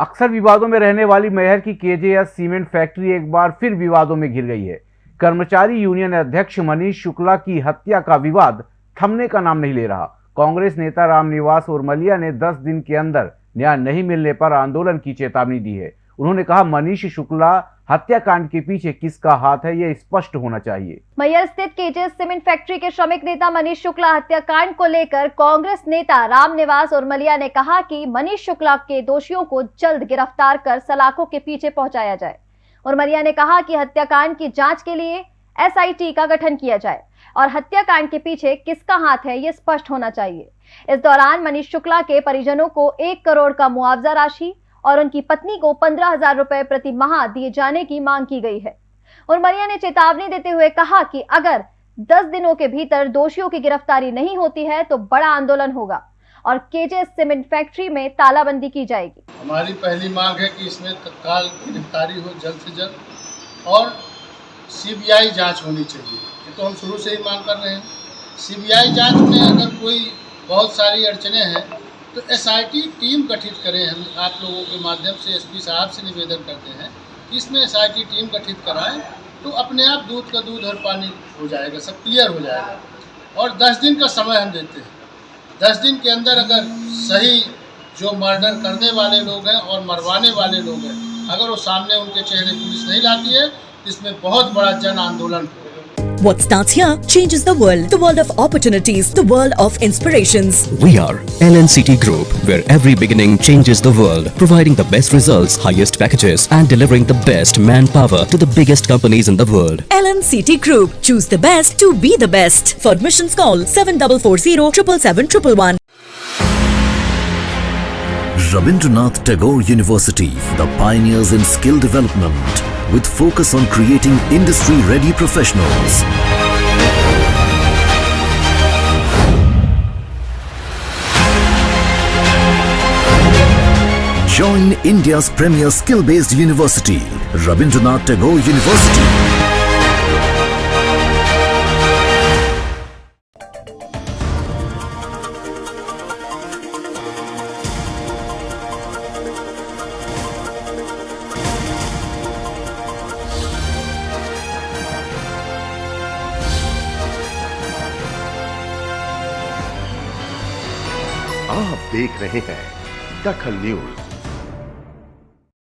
अक्सर विवादों में रहने वाली मेहर की केजेएस सीमेंट फैक्ट्री एक बार फिर विवादों में घिर गई है। कर्मचारी यूनियन अध्यक्ष मनीष शुक्ला की हत्या का विवाद थमने का नाम नहीं ले रहा। कांग्रेस नेता रामनिवास और मलिया ने 10 दिन के अंदर न्याय नहीं मिलने पर आंदोलन की चेतावनी दी है। उन्होंने कहा, मनीष शुक्ला हत्याकांड के पीछे किसका हाथ है, यह स्पष्ट होना चाहिए। मैयर स्थित केजेस सीमेंट फैक्ट्री के श्रमिक नेता मनीष शुक्ला हत्याकांड को लेकर कांग्रेस नेता रामनिवास उर्मलिया ने कहा कि मनीष शुक्ला के दोषियों को जल्द गिरफ़्तार कर सलाखों के पीछे पहुँचाया जाए। उर्मलिया ने कहा कि हत्याकांड की जाँच के लिए एसआईटी का गठन किया जाए और हत्याकांड के पीछे किसका हाथ है ये स्पष्ट होना चाहिए। इस दौरान मनीष शुक्ला के परिजनों को एक करोड़ का मुआवजा राशि और उनकी पत्नी को पंद्रह हज़ार रुपए प्रति माह दिए जाने की मांग की गई है। उर्मरिया ने चेतावनी देते हुए कहा कि अगर 10 दिनों के भीतर दोषियों की गिरफ्तारी नहीं होती है तो बड़ा आंदोलन होगा और केजे सीमेंट फैक्ट्री में तालाबंदी की जाएगी। हमारी पहली मांग है कि इसमें तत्काल गिरफ्तारी हो, जल्द से जल्द, और सीबीआई जाँच होनी चाहिए। ये तो हम शुरू से ही मांग कर रहे हैं। सीबीआई जाँच में अगर कोई बहुत सारी अड़चने हैं तो एसआईटी टीम गठित करें हम, आप लोगों के माध्यम से एसपी साहब से निवेदन करते हैं। कि इसमें एसआईटी टीम गठित कराएँ तो अपने आप दूध का दूध और पानी हो जाएगा, सब क्लियर हो जाएगा। और दस दिन का समय हम देते हैं। दस दिन के अंदर अगर सही जो मर्डर करने वाले लोग हैं और मरवाने वाले लोग हैं, अगर वो सामने उनके चेहरे पुलिस नहीं लाती है, इसमें बहुत बड़ा जन आंदोलन होगा। What starts here changes the world. The world of opportunities, the world of inspirations. We are LNCT Group, where every beginning changes the world, providing the best results, highest packages, and delivering the best manpower to the biggest companies in the world. LNCT Group. Choose the best to be the best. For admissions call 7440 777 Rabindranath Tagore University, the pioneers in skill development, with focus on creating industry-ready professionals. Join India's premier skill-based university, Rabindranath Tagore University. आप देख रहे हैं दखल news.